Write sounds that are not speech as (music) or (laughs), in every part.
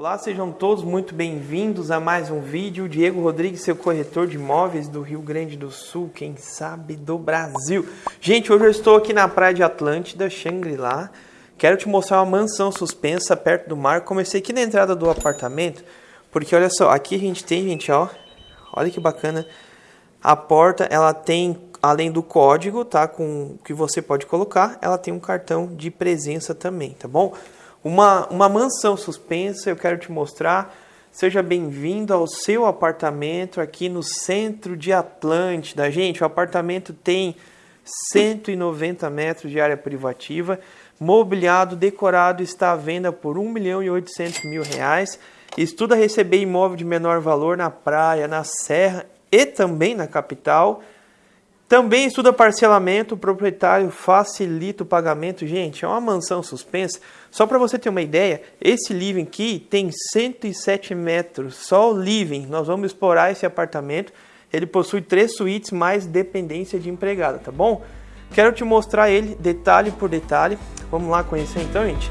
Olá, sejam todos muito bem-vindos a mais um vídeo. Diego Rodrigues, seu corretor de imóveis do Rio Grande do Sul, quem sabe do Brasil. Gente, hoje eu estou aqui na praia de Atlântida, Shangri-La. Quero te mostrar uma mansão suspensa perto do mar. Comecei aqui na entrada do apartamento, porque olha só, aqui a gente tem, gente, ó, olha que bacana. A porta, ela tem, além do código, tá, com que você pode colocar, ela tem um cartão de presença também, tá bom? Uma, uma mansão suspensa, eu quero te mostrar. Seja bem-vindo ao seu apartamento aqui no centro de Atlântida. Gente, o apartamento tem 190 metros de área privativa, mobiliado, decorado, está à venda por 1 milhão e 800 mil reais. Estuda receber imóvel de menor valor na praia, na serra e também na capital. Também estuda parcelamento, o proprietário facilita o pagamento. Gente, é uma mansão suspensa. Só para você ter uma ideia, esse living aqui tem 107 metros, só o living. Nós vamos explorar esse apartamento. Ele possui três suítes mais dependência de empregada, tá bom? Quero te mostrar ele detalhe por detalhe. Vamos lá conhecer então, gente?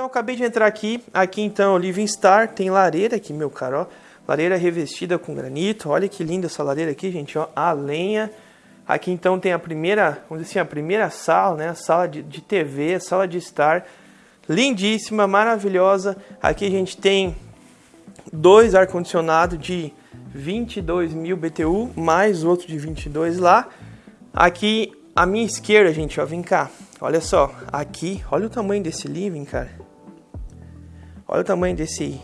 Então eu acabei de entrar aqui, aqui então o Living Star, tem lareira aqui, meu caro, ó. Lareira revestida com granito, olha que linda essa lareira aqui, gente, ó, a lenha. Aqui então tem a primeira, vamos dizer assim, a primeira sala, né, a sala de, de TV, sala de estar, lindíssima, maravilhosa. Aqui a gente tem dois ar-condicionado de 22 mil BTU, mais outro de 22 lá. Aqui à minha esquerda, gente, ó, vem cá. Olha só, aqui, olha o tamanho desse living, cara. Olha o tamanho desse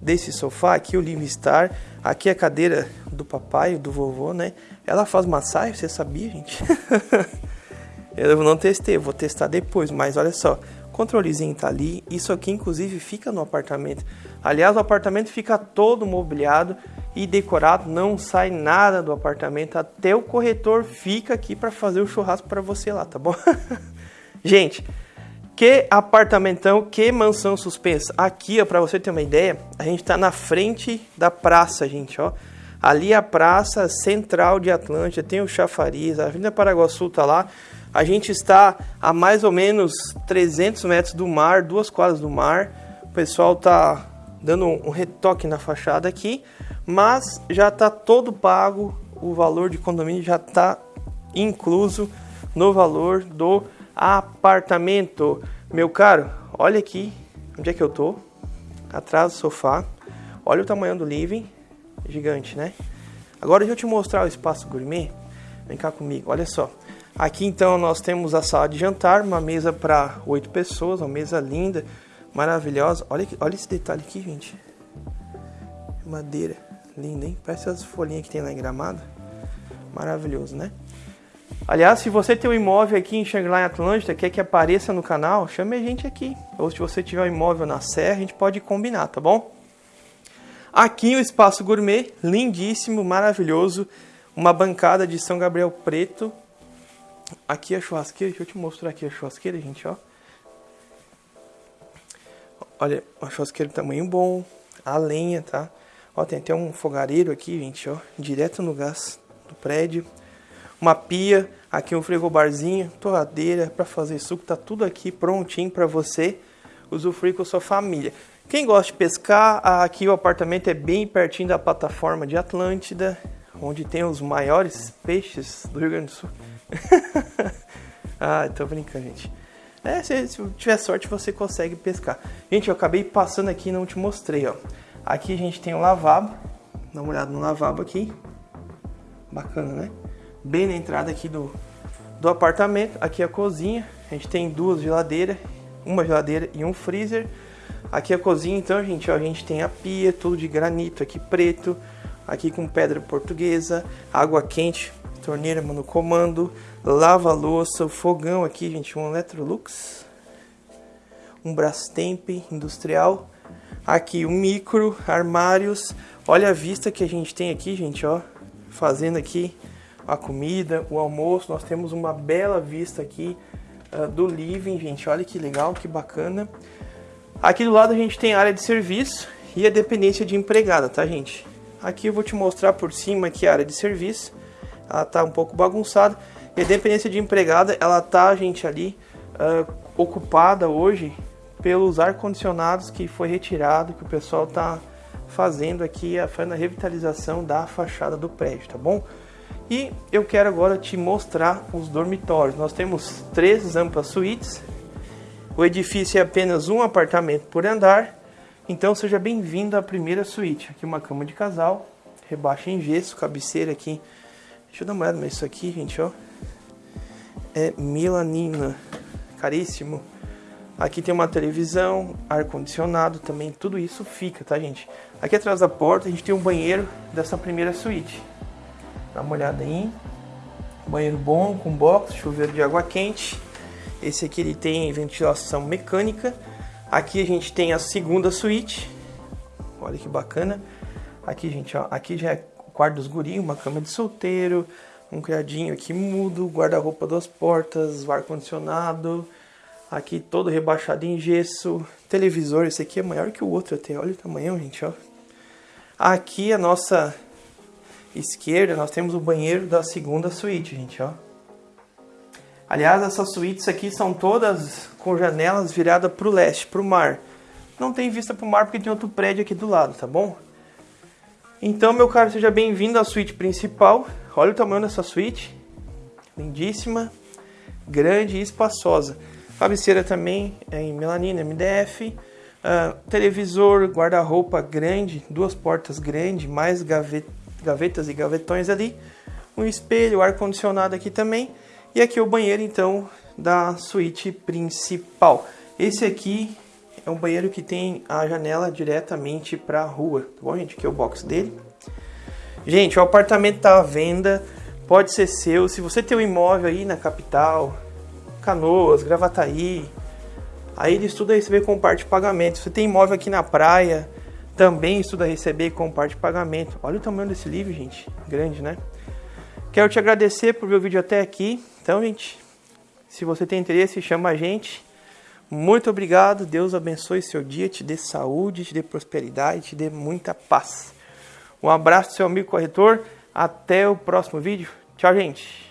desse sofá aqui, o Living Star. Aqui a cadeira do papai, do vovô, né? Ela faz massagem, você sabia, gente? (laughs) eu não testei, vou testar depois, mas olha só. Controlezinho tá ali. Isso aqui, inclusive, fica no apartamento. Aliás, o apartamento fica todo mobiliado e decorado, não sai nada do apartamento. Até o corretor fica aqui para fazer o churrasco para você lá, tá bom? (laughs) Gente, que apartamentão, que mansão suspensa. Aqui, ó, para você ter uma ideia, a gente está na frente da praça, gente, ó. Ali é a praça central de Atlântida, tem o chafariz, a Avenida Paraguaçu tá lá. A gente está a mais ou menos 300 metros do mar, duas quadras do mar. O pessoal tá dando um retoque na fachada aqui, mas já está todo pago, o valor de condomínio já está incluso no valor do apartamento. Meu caro, olha aqui onde é que eu tô. Atrás do sofá. Olha o tamanho do living. Gigante, né? Agora deixa eu te mostrar o espaço gourmet. Vem cá comigo, olha só. Aqui então nós temos a sala de jantar, uma mesa para oito pessoas, uma mesa linda, maravilhosa. Olha, olha esse detalhe aqui, gente. Madeira, linda, hein? Parece as folhinhas que tem lá em Gramado. Maravilhoso, né? Aliás, se você tem um imóvel aqui em Xangri-Lá Atlântida, quer que apareça no canal, chame a gente aqui. Ou se você tiver um imóvel na Serra, a gente pode combinar, tá bom? Aqui o espaço gourmet, lindíssimo, maravilhoso. Uma bancada de São Gabriel preto. Aqui a churrasqueira, deixa eu te mostrar aqui a churrasqueira, gente, ó. Olha, uma churrasqueira de tamanho bom, a lenha, tá? Ó, tem até um fogareiro aqui, gente, ó, direto no gás do prédio uma pia, aqui um frigobarzinho, torradeira para fazer suco, tá tudo aqui prontinho para você usufruir com sua família. Quem gosta de pescar, aqui o apartamento é bem pertinho da plataforma de Atlântida, onde tem os maiores peixes do Rio Grande do Sul. (laughs) ah, tô brincando, gente. É, se, se, tiver sorte você consegue pescar. Gente, eu acabei passando aqui e não te mostrei, ó. Aqui a gente tem o lavabo. Dá uma olhada no lavabo aqui. Bacana, né? Bem na entrada aqui do, do apartamento. Aqui é a cozinha. A gente tem duas geladeiras. Uma geladeira e um freezer. Aqui é a cozinha, então, gente, ó, a gente tem a pia, tudo de granito aqui preto. Aqui com pedra portuguesa. Água quente, torneira no comando. Lava-louça, o fogão aqui, gente, um Electrolux. Um Brastemp industrial. Aqui um micro, armários. Olha a vista que a gente tem aqui, gente, ó. Fazendo aqui a comida, o almoço. Nós temos uma bela vista aqui uh, do living, gente. Olha que legal, que bacana. Aqui do lado a gente tem a área de serviço e a dependência de empregada, tá, gente? Aqui eu vou te mostrar por cima aqui a área de serviço. Ela tá um pouco bagunçada. E a dependência de empregada, ela tá, gente, ali uh, ocupada hoje pelos ar-condicionados que foi retirado, que o pessoal tá fazendo aqui, fazendo a revitalização da fachada do prédio, tá bom? E eu quero agora te mostrar os dormitórios. Nós temos três amplas suítes. O edifício é apenas um apartamento por andar. Então seja bem-vindo à primeira suíte. Aqui uma cama de casal, rebaixa em gesso, cabeceira aqui. Deixa eu dar uma olhada, mas isso aqui, gente, ó, é melanina, caríssimo. Aqui tem uma televisão, ar-condicionado também, tudo isso fica, tá, gente? Aqui atrás da porta a gente tem um banheiro dessa primeira suíte. Dá uma olhada aí. Banheiro bom, com box, chuveiro de água quente. Esse aqui ele tem ventilação mecânica. Aqui a gente tem a segunda suíte. Olha que bacana. Aqui, gente, ó, aqui já é o quarto dos gurinhos, uma cama de solteiro, um criadinho aqui mudo, guarda-roupa duas portas, ar-condicionado. Aqui todo rebaixado em gesso. Televisor, esse aqui é maior que o outro até. Olha o tamanho, gente, ó. Aqui a nossa esquerda, nós temos o banheiro da segunda suíte, gente, ó. Aliás, essas suítes aqui são todas com janelas viradas para o leste, para o mar. Não tem vista para o mar porque tem outro prédio aqui do lado, tá bom? Então, meu caro, seja bem-vindo à suíte principal. Olha o tamanho dessa suíte. Lindíssima, grande e espaçosa. Cabeceira também é em melanina, MDF. Uh, ah, televisor, guarda-roupa grande, duas portas grandes, mais gavetas gavetas e gavetões ali, um espelho, ar-condicionado aqui também, e aqui o banheiro então da suíte principal. Esse aqui é um banheiro que tem a janela diretamente para a rua, tá bom gente? Aqui é o box dele. Gente, o apartamento está à venda, pode ser seu. Se você tem um imóvel aí na capital, Canoas, Gravataí, aí ele estuda receber com parte de pagamento. Se você tem imóvel aqui na praia, também estuda receber parte de pagamento. Olha o tamanho desse livro, gente. Grande, né? Quero te agradecer por ver o vídeo até aqui. Então, gente, se você tem interesse, chama a gente. Muito obrigado. Deus abençoe seu dia, te dê saúde, te dê prosperidade, te dê muita paz. Um abraço seu amigo corretor. Até o próximo vídeo. Tchau, gente.